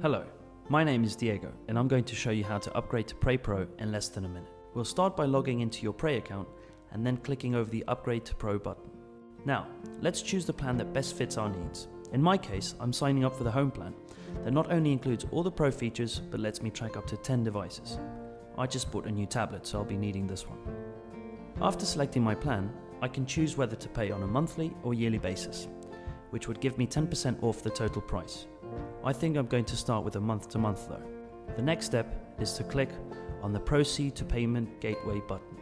Hello, my name is Diego and I'm going to show you how to upgrade to Prey Pro in less than a minute. We'll start by logging into your Prey account and then clicking over the Upgrade to Pro button. Now, let's choose the plan that best fits our needs. In my case, I'm signing up for the Home plan that not only includes all the Pro features but lets me track up to 10 devices. I just bought a new tablet so I'll be needing this one. After selecting my plan, I can choose whether to pay on a monthly or yearly basis, which would give me 10% off the total price. I think I'm going to start with a month to month though. The next step is to click on the Proceed to Payment Gateway button.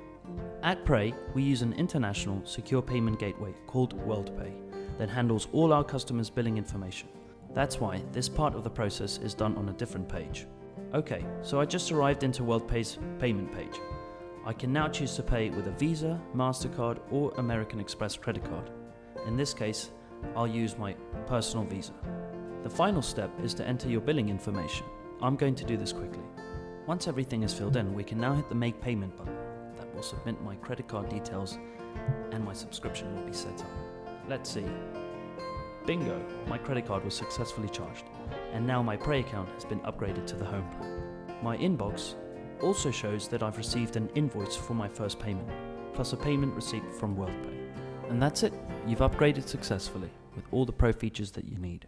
At Prey, we use an international secure payment gateway called WorldPay that handles all our customers' billing information. That's why this part of the process is done on a different page. Okay, so I just arrived into WorldPay's payment page. I can now choose to pay with a Visa, MasterCard or American Express credit card. In this case, I'll use my personal Visa. The final step is to enter your billing information. I'm going to do this quickly. Once everything is filled in, we can now hit the Make Payment button. That will submit my credit card details and my subscription will be set up. Let's see. Bingo! My credit card was successfully charged, and now my Prey account has been upgraded to the Home plan. My inbox also shows that I've received an invoice for my first payment, plus a payment receipt from WorldPay. And that's it, you've upgraded successfully with all the Pro features that you need.